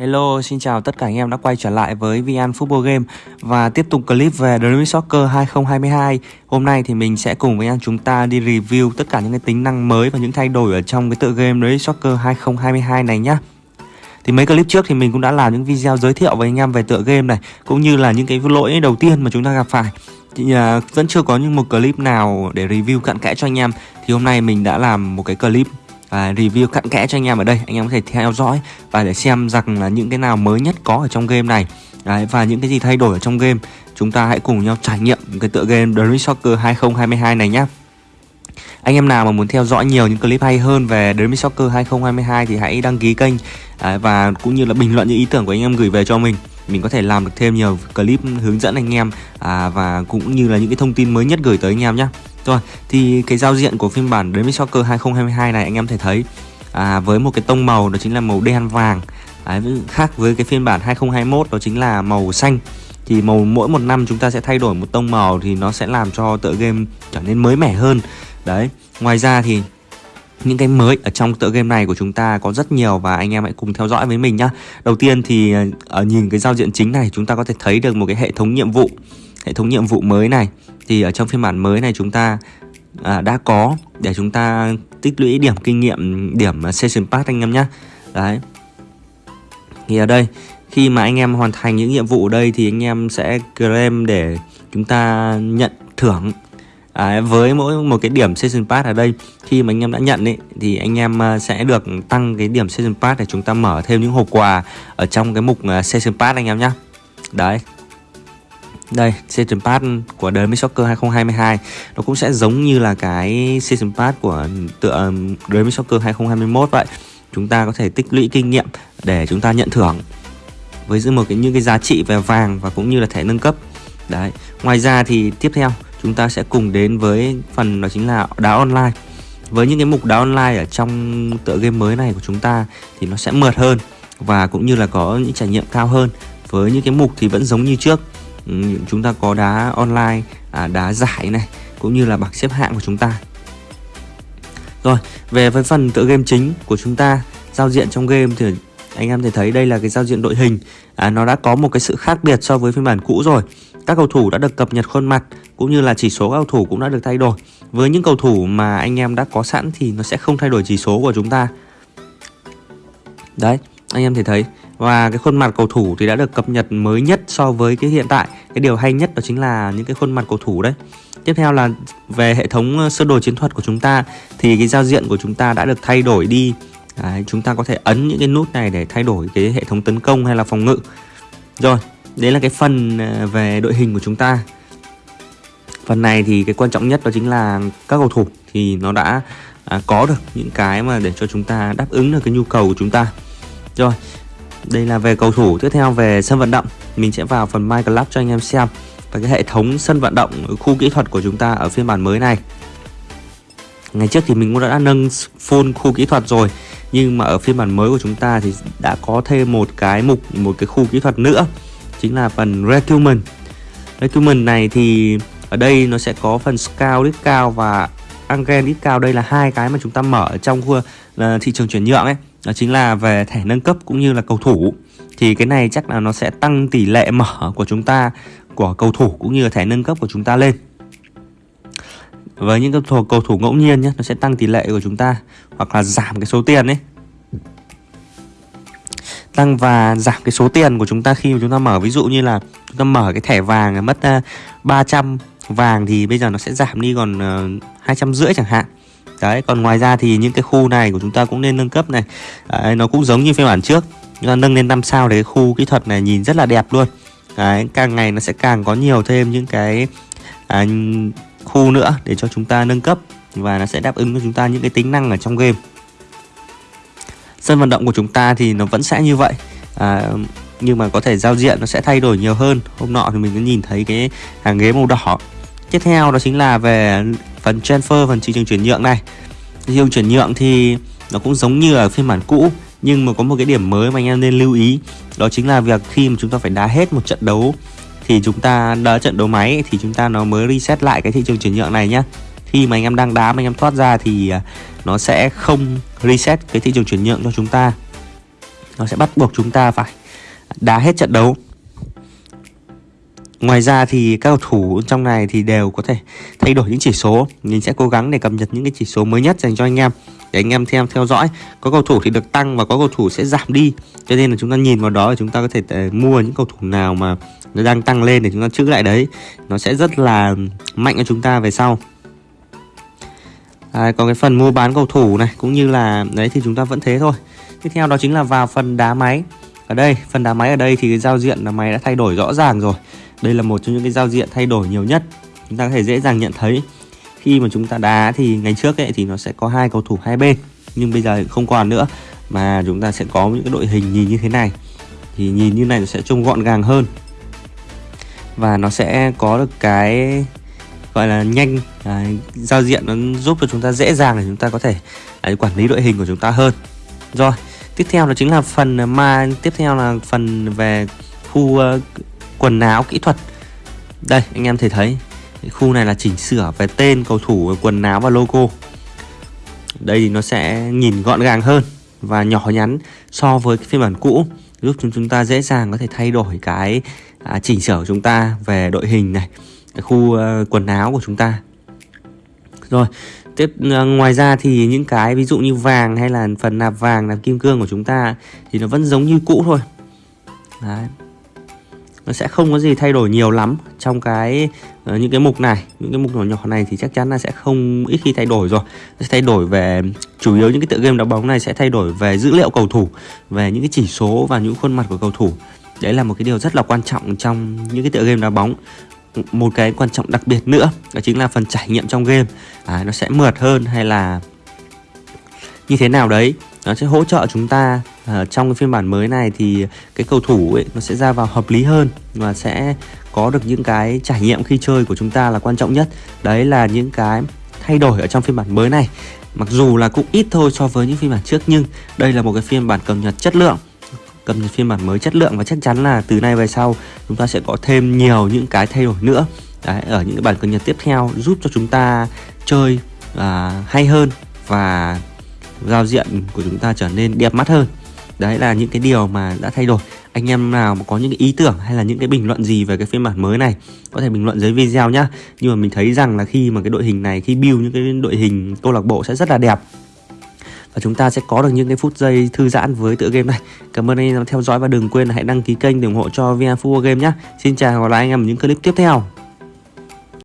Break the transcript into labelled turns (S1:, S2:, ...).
S1: Hello, xin chào tất cả anh em đã quay trở lại với VN Football Game và tiếp tục clip về Dream Soccer 2022. Hôm nay thì mình sẽ cùng với anh chúng ta đi review tất cả những cái tính năng mới và những thay đổi ở trong cái tựa game Dream Soccer 2022 này nhá. Thì mấy clip trước thì mình cũng đã làm những video giới thiệu với anh em về tựa game này cũng như là những cái lỗi đầu tiên mà chúng ta gặp phải. Thì à, vẫn chưa có những một clip nào để review cặn kẽ cho anh em. Thì hôm nay mình đã làm một cái clip và review cặn kẽ cho anh em ở đây. Anh em có thể theo dõi và để xem rằng là những cái nào mới nhất có ở trong game này. Đấy, và những cái gì thay đổi ở trong game chúng ta hãy cùng nhau trải nghiệm cái tựa game The Soccer 2022 này nhé anh em nào mà muốn theo dõi nhiều những clip hay hơn về Dream Soccer 2022 thì hãy đăng ký kênh. Và cũng như là bình luận những ý tưởng của anh em gửi về cho mình. Mình có thể làm được thêm nhiều clip hướng dẫn anh em à, và cũng như là những cái thông tin mới nhất gửi tới anh em nhé rồi, thì cái giao diện của phiên bản Dream Soccer 2022 này anh em thể thấy à, với một cái tông màu đó chính là màu đen vàng. Đấy, khác với cái phiên bản 2021 đó chính là màu xanh. Thì màu mỗi một năm chúng ta sẽ thay đổi một tông màu thì nó sẽ làm cho tựa game trở nên mới mẻ hơn. Đấy ngoài ra thì những cái mới ở trong tựa game này của chúng ta có rất nhiều và anh em hãy cùng theo dõi với mình nhá. Đầu tiên thì à, ở nhìn cái giao diện chính này chúng ta có thể thấy được một cái hệ thống nhiệm vụ hệ thống nhiệm vụ mới này. Thì ở trong phiên bản mới này chúng ta à, đã có để chúng ta tích lũy điểm kinh nghiệm điểm session pass anh em nhé đấy. Thì ở đây khi mà anh em hoàn thành những nhiệm vụ ở đây thì anh em sẽ claim để chúng ta nhận thưởng. À, với mỗi một cái điểm season pass ở đây khi mà anh em đã nhận ấy thì anh em à, sẽ được tăng cái điểm season pass để chúng ta mở thêm những hộp quà ở trong cái mục à, season pass anh em nhé đấy đây, Season Pass của Dream Soccer 2022 Nó cũng sẽ giống như là cái Season Pass của tựa um, Dream Soccer 2021 vậy. Chúng ta có thể tích lũy kinh nghiệm để chúng ta nhận thưởng Với giữ một cái những cái giá trị về vàng và cũng như là thẻ nâng cấp. Đấy, ngoài ra thì tiếp theo chúng ta sẽ cùng đến với phần đó chính là đá online. Với những cái mục đá online ở trong tựa game mới này của chúng ta thì nó sẽ mượt hơn Và cũng như là có những trải nghiệm cao hơn. Với những cái mục thì vẫn giống như trước. Ừ, chúng ta có đá online à, đá giải này cũng như là bảng xếp hạng của chúng ta. Rồi về với phần tựa game chính của chúng ta giao diện trong game thì anh em thể thấy đây là cái giao diện đội hình. À, nó đã có một cái sự khác biệt so với phiên bản cũ rồi. Các cầu thủ đã được cập nhật khuôn mặt cũng như là chỉ số cầu thủ cũng đã được thay đổi. Với những cầu thủ mà anh em đã có sẵn thì nó sẽ không thay đổi chỉ số của chúng ta. Đấy anh em thể thấy và cái khuôn mặt cầu thủ thì đã được cập nhật mới nhất so với cái hiện tại. Cái điều hay nhất đó chính là những cái khuôn mặt cầu thủ đấy. Tiếp theo là về hệ thống ờ, sơ đồ chiến thuật của chúng ta thì cái giao diện của chúng ta đã được thay đổi đi. Đấy, chúng ta có thể ấn những cái nút này để thay đổi cái hệ thống tấn công hay là phòng ngự. Rồi đấy là cái phần ờ, về đội hình của chúng ta. Phần này thì cái quan trọng nhất đó chính là các cầu thủ thì nó đã à, có được những cái mà để cho chúng ta đáp ứng được cái nhu cầu của chúng ta. Rồi đây là về cầu thủ, tiếp theo về sân vận động. Mình sẽ vào phần My Club cho anh em xem và cái hệ thống sân vận động, khu kỹ thuật của chúng ta ở phiên bản mới này. Ngày trước thì mình cũng đã nâng full khu kỹ thuật rồi, nhưng mà ở phiên bản mới của chúng ta thì đã có thêm một cái mục, một cái khu kỹ thuật nữa, chính là phần recruitment recruitment này thì ở đây nó sẽ có phần scout ít cao và angel ít cao. Đây là hai cái mà chúng ta mở trong khu thị trường chuyển nhượng ấy đó chính là về thẻ nâng cấp cũng như là cầu thủ. Thì cái này chắc là nó sẽ tăng tỷ lệ mở của chúng ta của cầu thủ cũng như là thẻ nâng cấp của chúng ta lên. Với những cầu thủ, cầu thủ ngẫu nhiên nhé nó sẽ tăng tỷ lệ của chúng ta hoặc là giảm cái số tiền ấy. Tăng và giảm cái số tiền của chúng ta khi mà chúng ta mở. Ví dụ như là chúng ta mở cái thẻ vàng mất ờ, 300 vàng thì bây giờ nó sẽ giảm đi còn ờ, hai trăm rưỡi chẳng hạn đấy còn ngoài ra thì những cái khu này của chúng ta cũng nên nâng cấp này. Đấy, nó cũng giống như phiên bản trước. Chúng ta nâng lên 5 sao để khu kỹ thuật này nhìn rất là đẹp luôn. Đấy, càng ngày nó sẽ càng có nhiều thêm những cái à, khu nữa để cho chúng ta nâng cấp và nó sẽ đáp ứng cho chúng ta những cái tính năng ở trong game. Sân vận động của chúng ta thì nó vẫn sẽ như vậy. À, nhưng mà có thể giao diện nó sẽ thay đổi nhiều hơn. Hôm nọ thì mình có nhìn thấy cái hàng ghế màu đỏ. Tiếp theo đó chính là về phần transfer, phần thị trường chuyển nhượng này. Thị trường chuyển nhượng thì nó cũng giống như ở phiên bản cũ, nhưng mà có một cái điểm mới mà anh em nên lưu ý, đó chính là việc khi mà chúng ta phải đá hết một trận đấu thì chúng ta đá trận đấu máy thì chúng ta nó mới reset lại cái thị trường chuyển nhượng này nhá. Khi mà anh em đang đá, mà anh em thoát ra thì à, nó sẽ không reset cái thị trường chuyển nhượng cho chúng ta. Nó sẽ bắt buộc chúng ta phải đá hết trận đấu. Ngoài ra thì các cầu thủ trong này thì đều có thể thay đổi những chỉ số. Mình sẽ cố gắng để cập nhật những cái chỉ số mới nhất dành cho anh em Để anh em theo theo dõi. Có cầu thủ thì được tăng và có cầu thủ sẽ giảm đi. Cho nên là chúng ta nhìn vào đó thì chúng ta có thể ờ, mua những cầu thủ nào mà nó đang tăng lên để chúng ta chữ lại đấy. Nó sẽ rất là mạnh cho chúng ta về sau. À, Còn cái phần mua bán cầu thủ này cũng như là đấy thì chúng ta vẫn thế thôi. Tiếp theo đó chính là vào phần đá máy. Ở đây phần đá máy ở đây thì cái giao diện là máy đã thay đổi rõ ràng rồi đây là một trong những cái giao diện thay đổi nhiều nhất. Chúng ta có thể dễ dàng nhận thấy. Khi mà chúng ta đá thì ngày trước ấy thì nó sẽ có hai cầu thủ hai bên nhưng bây giờ không còn nữa mà chúng ta sẽ có những cái đội hình nhìn như thế này. Thì nhìn như này nó sẽ trông gọn gàng hơn. Và nó sẽ có được cái gọi là nhanh à, giao diện nó giúp cho chúng ta dễ dàng để chúng ta có thể à, quản lý đội hình của chúng ta hơn. Rồi tiếp theo đó chính là phần mà tiếp theo là phần về khu uh, quần áo kỹ thuật. Đây anh em thể thấy khu này là chỉnh sửa về tên cầu thủ quần áo và logo. Đây thì nó sẽ nhìn gọn gàng hơn và nhỏ nhắn so với cái phiên bản cũ giúp chúng chúng ta dễ dàng có thể thay đổi cái à, chỉnh sửa của chúng ta về đội hình này cái khu uh, quần áo của chúng ta. Rồi tiếp uh, ngoài ra thì những cái ví dụ như vàng hay là phần nạp vàng nạp kim cương của chúng ta thì nó vẫn giống như cũ thôi. Đấy nó sẽ không có gì thay đổi nhiều lắm trong cái uh, những cái mục này. Những cái mục nhỏ nhỏ này thì chắc chắn là sẽ không ít khi thay đổi rồi. Sẽ thay đổi về chủ yếu những cái tựa game đá bóng này sẽ thay đổi về dữ liệu cầu thủ về những cái chỉ số và những khuôn mặt của cầu thủ. Đấy là một cái điều rất là quan trọng trong những cái tựa game đá bóng. Một cái quan trọng đặc biệt nữa đó chính là phần trải nghiệm trong game. À, nó sẽ mượt hơn hay là như thế nào đấy? Nó sẽ hỗ trợ chúng ta à, trong cái phiên bản mới này thì cái cầu thủ ấy nó sẽ ra vào hợp lý hơn và sẽ có được những cái trải nghiệm khi chơi của chúng ta là quan trọng nhất. Đấy là những cái thay đổi ở trong phiên bản mới này. Mặc dù là cũng ít thôi so với những phiên bản trước nhưng đây là một cái phiên bản cập nhật chất lượng. Cập nhật phiên bản mới chất lượng và chắc chắn là từ nay về sau chúng ta sẽ có thêm nhiều những cái thay đổi nữa. Đấy, ở những cái bản cập nhật tiếp theo giúp cho chúng ta chơi à, hay hơn và giao diện của chúng ta trở nên đẹp mắt hơn đấy là những cái điều mà đã thay đổi. Anh em nào mà có những cái ý tưởng hay là những cái bình luận gì về cái phiên bản mới này, có thể bình luận dưới video nhá. Nhưng mà mình thấy rằng là khi mà cái đội hình này, khi build những cái đội hình câu lạc bộ sẽ rất là đẹp. Và chúng ta sẽ có được những cái phút giây thư giãn với tựa game này. Cảm ơn anh em theo dõi và đừng quên là hãy đăng ký kênh để ủng hộ cho VN Game nhé Xin chào và hẹn gặp lại anh em ở những clip tiếp theo.